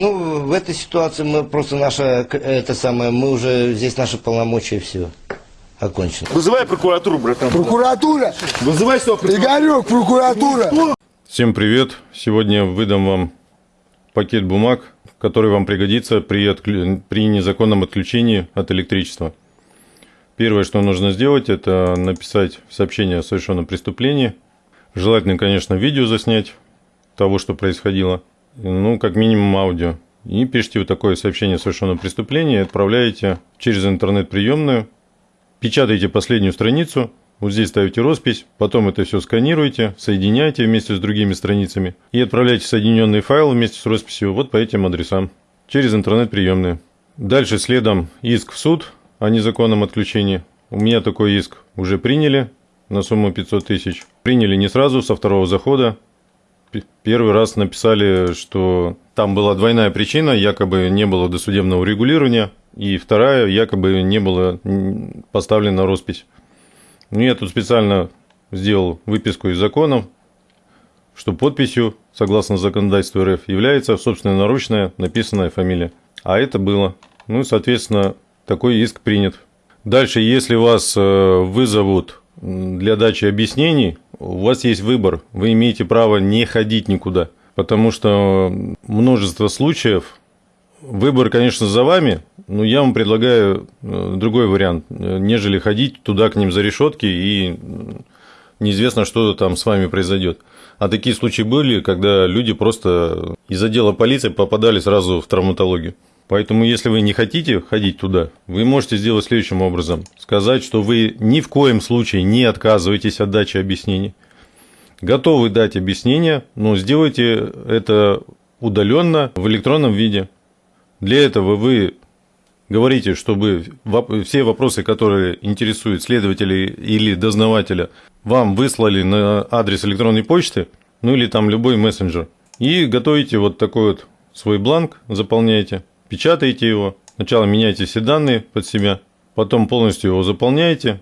Ну, в этой ситуации мы просто наша, это самое, мы уже, здесь наши полномочия, все, окончено. Вызывай прокуратуру, братан. Прокуратура! Вызывай сюда прокуратуру. Игорек, прокуратура! Всем привет! Сегодня выдам вам пакет бумаг, который вам пригодится при, отклю- при незаконном отключении от электричества. Первое, что нужно сделать, это написать сообщение о совершенном преступлении. Желательно, конечно, видео заснять того, что происходило. Ну, как минимум аудио. И пишите вот такое сообщение о совершенном преступлении отправляете через интернет-приемную. Печатаете последнюю страницу, вот здесь ставите роспись, потом это все сканируете, соединяете вместе с другими страницами и отправляете соединенный файл вместе с росписью вот по этим адресам через интернет-приемные. Дальше следом иск в суд о незаконном отключении. У меня такой иск уже приняли на сумму 500 тысяч. Приняли не сразу, со второго захода. Первый раз написали, что там была двойная причина, якобы не было досудебного регулирования, и вторая, якобы не было поставлена роспись. Ну, я тут специально сделал выписку из законов, что подписью, согласно законодательству РФ, является собственноручная написанная фамилия. А это было. Ну, соответственно, такой иск принят. Дальше, если вас э, вызовут для дачи объяснений, у вас есть выбор. Вы имеете право не ходить никуда. Потому что множество случаев, Выбор, конечно, за вами, но я вам предлагаю э, другой вариант, э, нежели ходить туда к ним за решетки и неизвестно, что там с вами произойдет. А такие случаи были, когда люди просто из отдела полиции попадали сразу в травматологию. Поэтому, если вы не хотите ходить туда, вы можете сделать следующим образом. Сказать, что вы ни в коем случае не отказываетесь от дачи объяснений. Готовы дать объяснение, но сделайте это удаленно в электронном виде. Для этого вы говорите, чтобы все вопросы, которые интересуют следователя или дознавателя, вам выслали на адрес электронной почты, ну или там любой мессенджер. И готовите вот такой вот свой бланк, заполняете, печатаете его, сначала меняете все данные под себя, потом полностью его заполняете,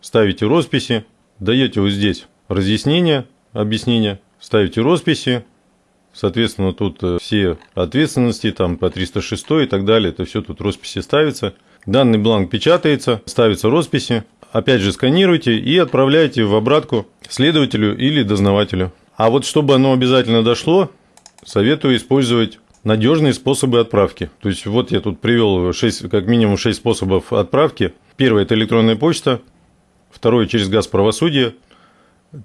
ставите росписи, даете вот здесь разъяснение, объяснение, ставите росписи, Соответственно, тут э, все ответственности, там по 306 и так далее, это все тут росписи ставится. Данный бланк печатается, ставятся росписи, опять же сканируйте и отправляете в обратку следователю или дознавателю. А вот чтобы оно обязательно дошло, советую использовать надежные способы отправки. То есть вот я тут привел 6, как минимум 6 способов отправки. Первый – это электронная почта, второй – через газ правосудия,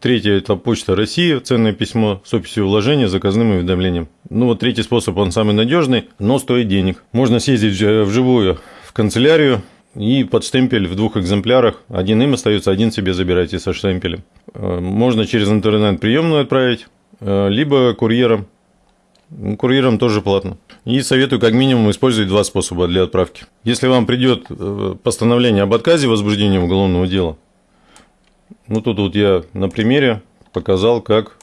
Третье – это почта России, ценное письмо с описью вложения, заказным уведомлением. Ну вот третий способ, он самый надежный, но стоит денег. Можно съездить в- вживую в канцелярию и под штемпель в двух экземплярах. Один им остается, один себе забирайте со штемпелем. Э, Можно через интернет-приемную отправить, э, либо курьером. Ну, Курьером тоже платно. И советую как минимум использовать два способа для отправки. Если вам придет э, постановление об отказе возбуждения уголовного дела, ну, тут вот я на примере показал, как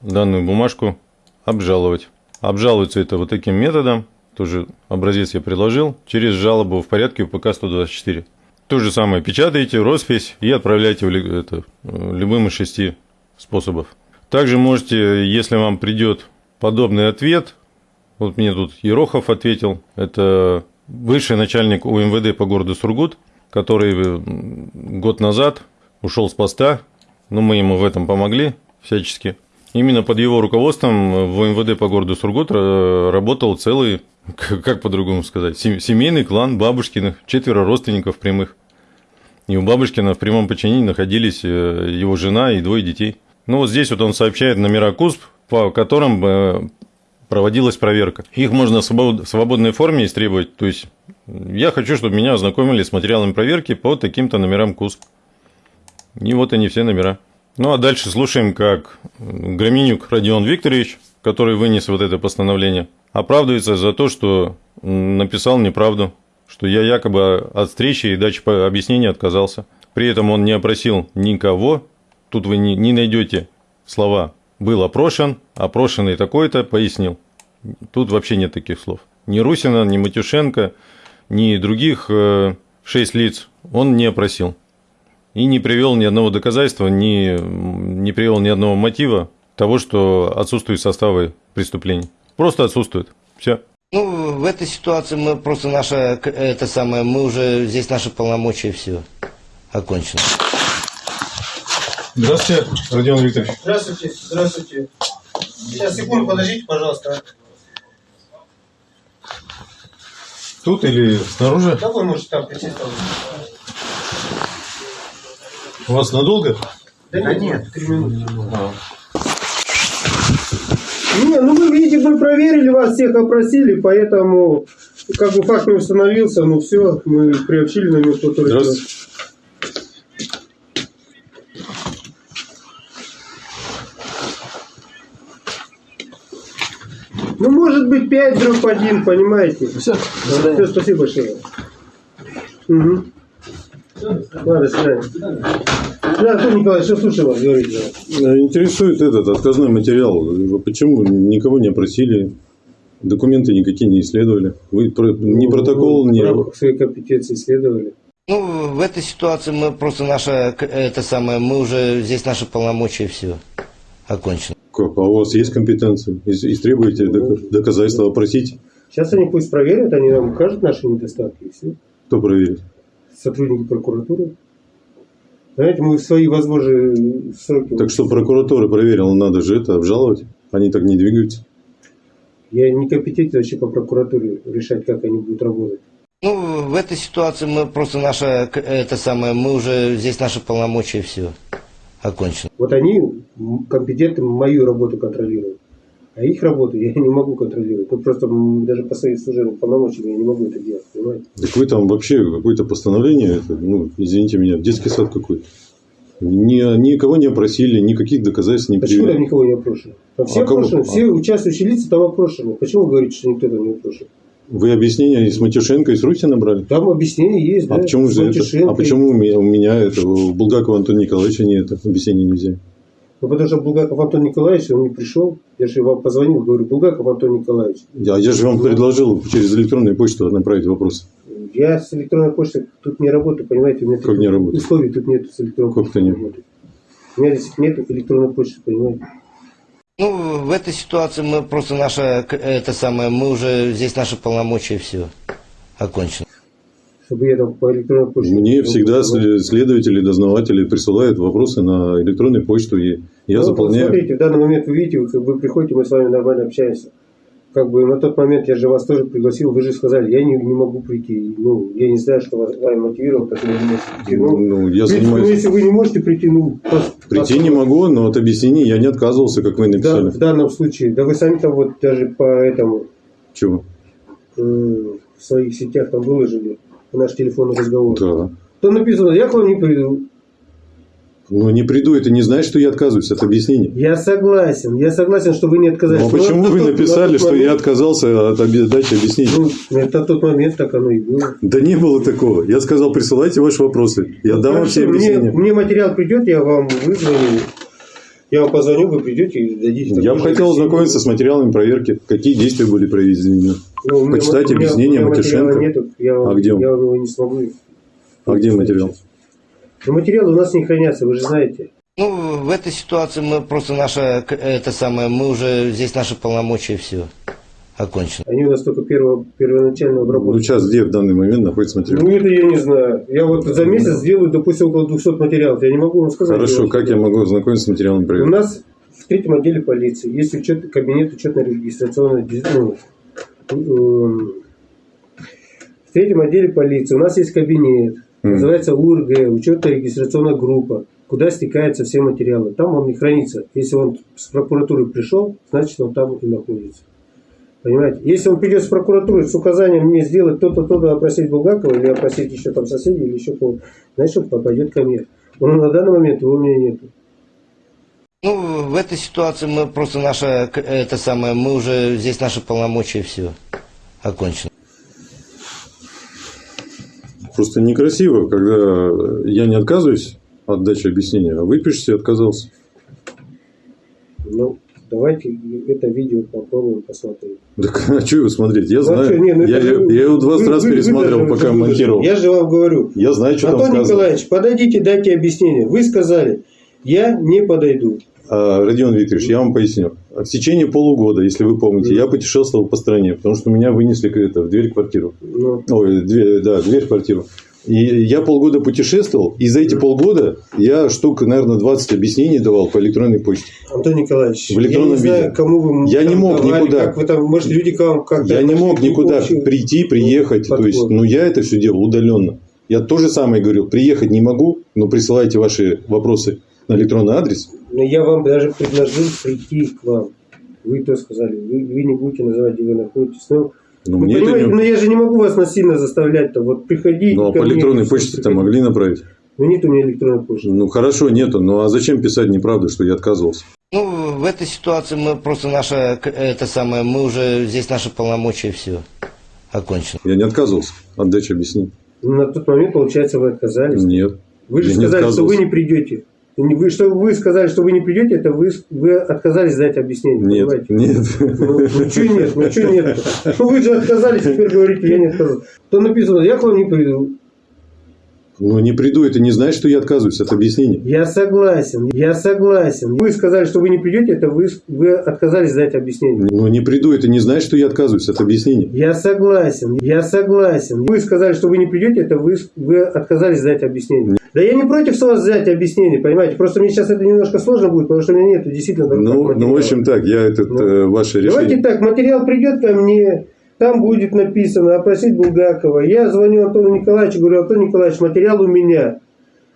данную бумажку обжаловать. Обжалуется это вот таким методом, тоже образец я приложил, через жалобу в порядке УПК 124. То же самое печатаете, роспись и отправляете в это, э, любым из шести способов. Также можете, если вам придет подобный ответ, вот мне тут Ерохов ответил, это бывший начальник УМВД по городу Сургут, который м, год назад ушел с поста, но мы ему в этом помогли всячески. Именно под его руководством в МВД по городу Сургут э, работал целый, как по-другому сказать, сем- семейный клан Бабушкиных, четверо родственников прямых. И у Бабушкина в прямом подчинении находились э, его жена и двое детей. Ну вот здесь вот он сообщает номера КУСП, по которым э, проводилась проверка. Их можно в свобод- в свободной форме истребовать. То есть я хочу, чтобы меня ознакомили с материалами проверки по таким-то номерам КУСП. И вот они все номера. Ну а дальше слушаем, как Громинюк Родион Викторович, который вынес вот это постановление, оправдывается за то, что написал неправду, что я якобы от встречи и дачи объяснения отказался. При этом он не опросил никого. Тут вы не найдете слова «был опрошен», «опрошенный такой-то», «пояснил». Тут вообще нет таких слов. Ни Русина, ни Матюшенко, ни других э, шесть лиц он не опросил. И не привел ни одного доказательства, ни, не привел ни одного мотива того, что отсутствуют составы преступлений. Просто отсутствует. Все. Ну, в этой ситуации мы просто наше, к- это самое, мы уже, здесь наши полномочия, все, окончено. Здравствуйте, Родион Викторович. Здравствуйте, здравствуйте. Сейчас, секунду, подождите, пожалуйста. Тут или снаружи? Да вы можете там присесть. У вас надолго? Да, нет, три минуты. Не, ну вы видите, мы проверили вас, всех опросили, поэтому как бы факт не установился, ну все, мы приобщили на место Здравствуйте. 5 дробь 1, понимаете? Все, все спасибо большое. Угу. Ладно, свидания. Да, Антон Николаевич, что слушаю вас, говорите. Э, Интересует этот отказной материал. Почему никого не опросили? Документы никакие не исследовали. Вы про- ни протокол, В ни... рамках своей компетенции исследовали. Ну, в этой ситуации мы просто наше, к- это самое, мы уже, здесь наши полномочия, все, окончено. Как? А у вас есть компетенция? Ис- Истребуете док- доказательства, опросить? Сейчас они пусть проверят, они нам укажут наши недостатки, и все. Кто проверит? Сотрудники прокуратуры. Знаете, мы в свои возможные сроки... Так что прокуратура проверила, надо же это обжаловать. Они так не двигаются. Я не компетентен вообще по прокуратуре решать, как они будут работать. Ну, в этой ситуации мы просто наше, к- это самое, мы уже, здесь наши полномочия, все, окончено. Вот они компетентны мою работу контролируют. А их работу я не могу контролировать. Ну, просто даже по своим служебным полномочиям я не могу это делать, понимаете? Так вы там вообще какое-то постановление, это, ну, извините меня, детский сад какой-то. Ни, никого не опросили, никаких доказательств не Почему там привели. никого не опрошено? Там все А опрошены, А. все участвующие лица там опрошены. Почему вы говорите, что никто там не опрошен? Вы объяснение из Матюшенко и с Руси набрали? Там объяснение есть, А да? почему же это? А почему у меня, у меня это, у Булгакова Антона Николаевича нет объяснения нельзя? Ну, потому что Булгаков Антон Николаевич, он не пришел. Я же вам позвонил, говорю, Булгаков Антон Николаевич. Я, я же вам предложил через электронную почту направить вопрос. Я с электронной почтой тут не работаю, понимаете? У меня Как не работаете? Условий тут нет с электронной Как почтой. это нет? У меня здесь нет электронной почты, понимаете? Ну, в этой ситуации мы просто наше, к- это самое, мы уже, здесь наши полномочия, все, окончено. Чтобы я там по электронной почте... Мне всегда сле- следователи, дознаватели присылают вопросы на электронную почту, и я Ну, заполняю. Смотрите, в данный момент вы видите, вы, приходите, мы с вами нормально общаемся. Как бы на тот момент я же вас тоже пригласил, вы же сказали, я не, не могу прийти. Ну, я не знаю, что вас вами мотивировало, так не можете прийти. Ну, Ну, я принципе, ну, занимаюсь. если вы не можете прийти, ну, просто... Прийти не могу, но от объяснений я не отказывался, как вы Да, написали. в данном случае, да вы сами там вот даже по этому Чего? э, в своих сетях там выложили наш телефонный разговор. Да. Там написано, я к вам не приду. Ну, не приду, это не значит, что я отказываюсь от объяснений. Я согласен, я согласен, что вы не отказались. Ну, а Но почему вы тот- написали, что я момент- отказался от обе- дачи объяснений? Ну, это тот момент так оно и было. Да не было такого. Я сказал, присылайте ваши вопросы. Я дам вам все Хорошо, мне, объяснения. мне материал придет, я вам вызвоню. Я вам позвоню, вы придете и дадите. Я бы хотел ознакомиться с материалами проверки. Какие действия были проведены? Ну, почитать меня- объяснение Матюшенко. Нету, я, А где он? Я его не смогу. А где материал? Ну, материалы у нас не хранятся, вы же знаете. Ну, в этой ситуации мы просто наше, к- это самое, мы уже, здесь наши полномочия, все, окончено. Они у нас только перво, первоначально Ну, обработаны. сейчас где в данный момент находится материал? Ну, это я не знаю. Я вот за месяц сделаю, допустим, около 200 материалов. Я не могу вам сказать. Хорошо, как я могу ознакомиться с материалами У проверки? нас в третьем отделе полиции есть учет, кабинет учетно-регистрационной ну, эм, в третьем отделе полиции у нас есть кабинет. Называется УРГ, учетно-регистрационная группа, куда стекаются все материалы. Там он и хранится. Если он с прокуратуры пришел, значит он там и находится. Понимаете? Если он придет с прокуратуры с указанием мне сделать то-то, то-то, опросить Булгакова или опросить еще там соседей или еще кого значит он попадет ко мне. Но на данный момент его у меня нету. Ну, в этой ситуации мы просто наше, к- это самое, мы уже, здесь наши полномочия, все, окончено. Просто некрасиво, когда я не отказываюсь от дачи объяснения, а вы пишете отказался. Ну, давайте это видео попробуем посмотреть. Так а что его смотреть? Я Ну, а знаю. чё, не, ну я, же я его 20 вы- раз вы- вы пересматривал, даже- пока вы- монтировал. Я же вам говорю. Я знаю, что там Антон сказано. Николаевич, подойдите, дайте объяснение. Вы сказали, я не подойду. А, Родион Викторович, я вам поясню. В течение полугода, если вы помните, я путешествовал по стране, потому что меня вынесли это, в дверь квартиру. Ну, Ой, дверь, да, дверь в квартиру. И я полгода путешествовал, и за эти полгода я штук, наверное, 20 объяснений давал по электронной почте. Антон Николаевич, В электронном я не знаю, виде. кому вы Я не мог давали, никуда. Как вы там, может, люди к вам как-то... Я не мог никуда общему- прийти, приехать. То есть, ну, я это все делал удаленно. Я то же самое говорил, приехать не могу, но присылайте ваши вопросы на электронный адрес. Но я вам даже предложил прийти к вам. Вы то сказали. Вы, вы не будете называть, где вы находитесь. Ну, Но вы мне это понимаете, не... ну, я же не могу вас насильно заставлять-то. Вот приходите Ну, а по электронной почте-то могли направить. Ну, нет у меня электронной почты. Ну, хорошо, нету. Ну, а зачем писать неправду, что я отказывался? Ну, в этой ситуации мы просто наше, к- это самое, мы уже, здесь наши полномочия, все, окончено. Я не отказывался. Отдача объяснений. Ну, на тот момент, получается, вы отказались. Нет. Вы же не сказали, что вы не придете. Вы, что вы сказали, что вы не придете, это вы, вы отказались дать объяснение. Нет, понимаете? нет. Ну, ну что нет, ну что нет? Вы же отказались, теперь говорите, я не отказался. То написано, я к вам не приду. Ну, не приду, это не значит, что я отказываюсь от объяснений. Я согласен, я согласен. Вы сказали, что вы не придете, это вы, вы отказались дать объяснение. Ну, не приду, это не значит, что я отказываюсь от объяснений. Я согласен, я согласен. Вы сказали, что вы не придете, это вы, вы отказались дать объяснение. Да я не против с вас взять объяснение, понимаете? Просто мне сейчас это немножко сложно будет, потому что у меня нет действительно Ну, ну, в материала. общем так, я этот, Ну, э, ваше Давайте решение. так, материал придет ко мне, там будет написано, опросить Булгакова. Я звоню Антону Николаевичу, говорю, Антон Николаевич, материал у меня.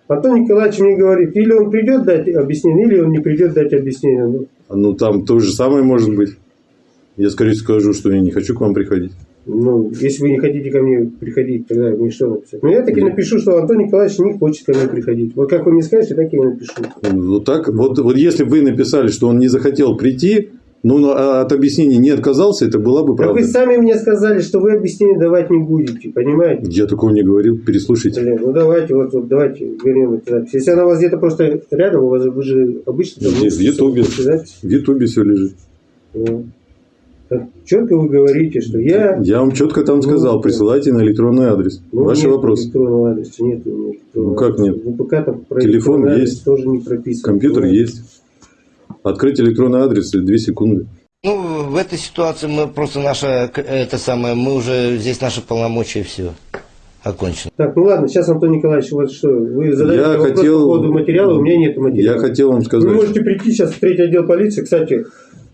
Антон Николаевич мне говорит, или он придет дать объяснение, или он не придет дать объяснение. Ну, Ну, там то же самое может быть. Я скорее скажу, что я не хочу к вам приходить. Ну, если вы не хотите ко мне приходить, тогда мне что написать? Ну, я таки напишу, что Антон Николаевич не хочет ко мне приходить. Вот как вы мне скажете, так я и напишу. Вот так, вот, вот если вы написали, что он не захотел прийти, ну, ну, а от объяснений не отказался, это была бы Так правда. вы сами мне сказали, что вы объяснение давать не будете, понимаете? Я такого не говорил, переслушайте. Блин, ну давайте, вот, вот давайте вернем эту запись. Если она у вас где-то просто рядом, у вас же- вы же обычно... там Здесь, в Ютубе. В Ютубе все лежит. Ну, так четко вы говорите, что я... Я вам четко там Ну, сказал, да. присылайте на электронный адрес. Ну, Ваши нет вопросы. электронного адреса, нет меня электронного Ну, как нет? В ВПК там Телефон есть. тоже не прописано. Компьютер Ну, есть. Открыть электронный адрес – 2 секунды. Ну, в этой ситуации мы просто наше, к- это самое, мы уже, здесь наши полномочия, все, окончено. Так, ну ладно, сейчас, Антон Николаевич, вот что, вы задаете Я вопрос хотел- по поводу материала, у меня нет материала. Я хотел вам Вы сказать. можете прийти сейчас в третий отдел полиции. Кстати,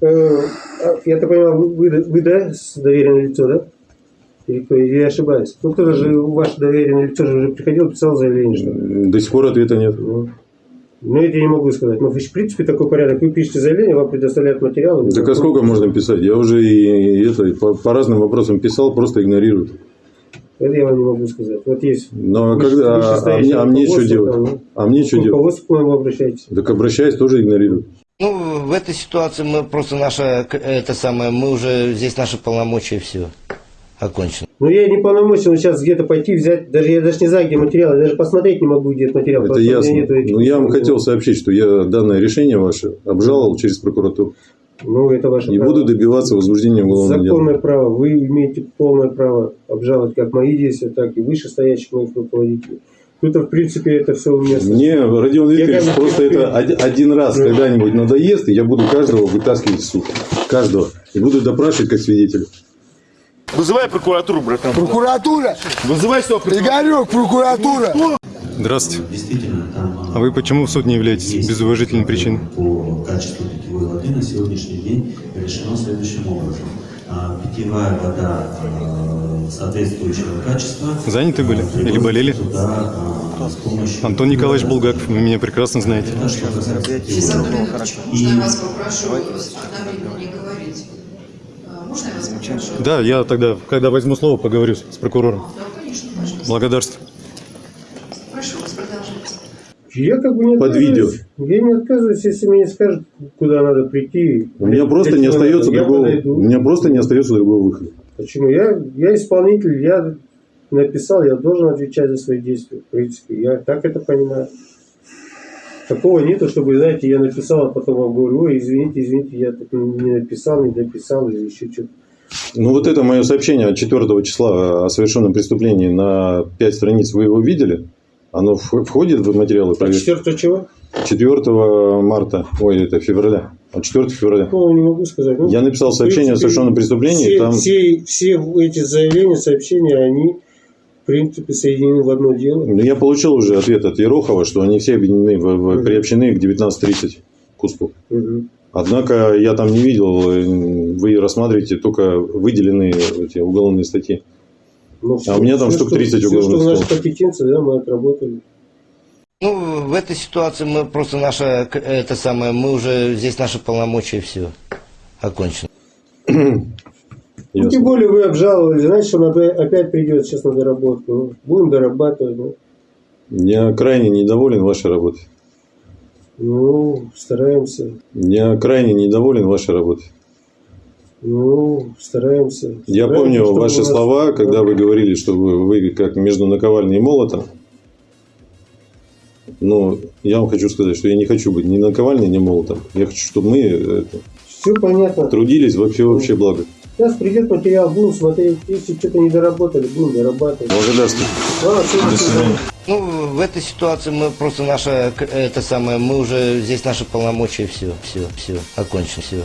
э, а, я так понимаю, вы, вы, вы, да, с доверенное лицо, да? Или кто, или я ошибаюсь? Ну, кто-то же, ваше доверенное лицо же уже приходил, писал заявление, что... До сих пор ответа нет. Ну, ну, это я не могу сказать. Но, в принципе, такой порядок. Вы пишете заявление, вам предоставляют материалы. Так а сколько можно писать? Я уже и, это по, по разным вопросам писал, просто игнорируют. Это я вам не могу сказать. Вот есть... Но выше- когда, а, а мне, а мне что руководство, делать? там, ну, А мне что делать? руководству к моему обращайтесь. Так обращаюсь, тоже игнорируют. Ну, в этой ситуации мы просто наше, к- это самое, мы уже, здесь наши полномочия, все, окончено. Ну, я не полномочен сейчас где-то пойти взять, даже я даже не знаю, где материал, я даже посмотреть не могу, где этот материал. Это ясно. нету этих Но я вам хотел сообщить, что я данное решение ваше обжаловал через прокуратуру. Ну, это ваше И право. буду добиваться возбуждения уголовного дела. Законное право. Вы имеете полное право обжаловать как мои действия, так и вышестоящих моих руководителей. Тут, в принципе, это все у меня... Мне, Родион Викторович, бы просто терпел. это один, один раз Ну. когда-нибудь надоест, и я буду каждого вытаскивать в суд. Каждого. И буду допрашивать как свидетеля. Вызывай прокуратуру, братан. Прокуратура! Вызывай сюда прокуратуру. Игорек, прокуратура! Здравствуйте. А вы почему в суд не являетесь есть без уважительной причины? По качеству питьевой воды на сегодняшний день решено следующим образом. А, Питьевая вода э, соответствующего качества. Заняты были? Или болели? Туда, а, с помощью... Антон Николаевич Булгаков, вы меня прекрасно знаете. Это что касается питьевой Сейчас, воды. Антон Иванович, можно я вас попрошу одновременно не говорить? А, Попрошу? Да, я тогда, когда возьму слово, поговорю с прокурором. Да, конечно, пожалуйста. Благодарствую. Прошу вас, продолжайте. Я как бы не Под отказываюсь. Я не отказываюсь, если мне скажут, куда надо прийти. У меня просто не остается надо, другого. У меня просто не остается другого выхода. Почему? Я, я исполнитель, я написал, я должен отвечать за свои действия. В принципе, я так это понимаю. Такого нету, чтобы, знаете, я написал, а потом вам говорю, ой, извините, извините, я тут не написал, не дописал или еще что-то. Ну вот это мое сообщение от 4 числа о совершенном преступлении на 5 страниц, вы его видели? Оно входит в материалы А проверки? 4 чего? 4 марта, ой, это февраля, а 4 февраля. Ну, не могу сказать. Ну, Я написал сообщение о принципе, совершенном преступлении, Все, там все, все эти заявления, сообщения, они, в принципе, соединены в одно дело. Ну, я получил уже ответ от Ерохова, что они все объединены, в- в- приобщены к 19.30 КУСПу. Мгм. Однако я там не видел, э, вы рассматриваете только выделенные эти уголовные статьи. Ну, А у меня там штук что- 30 все, уголовных что в нашей компетенции, да, мы отработали. Ну, в этой ситуации мы просто наше, к- это самое, мы уже, здесь наши полномочия, все, окончено. Ну, тем более вы обжаловали, значит, он опять, придет сейчас на доработку. Ну, будем дорабатывать. Ну, Я крайне недоволен вашей работой. ну, стараемся. Я крайне недоволен вашей работой. Ну, стараемся. Я Стараемся, помню чтобы ваши нас- слова, когда вы говорили, что вы, вы как между наковальней и молотом. Но я вам хочу сказать, что я не хочу быть ни наковальней, ни молотом. Я хочу, чтобы мы это, Все понятно. трудились во всеобщее благо. Сейчас придет материал, будем смотреть. Если что-то не доработали, будем дорабатывать. Благодарствую. Ладно, всё, До свидания. Ну, в этой ситуации мы просто наше, к- это самое, мы уже, здесь наши полномочия, все, все, все, окончено, все.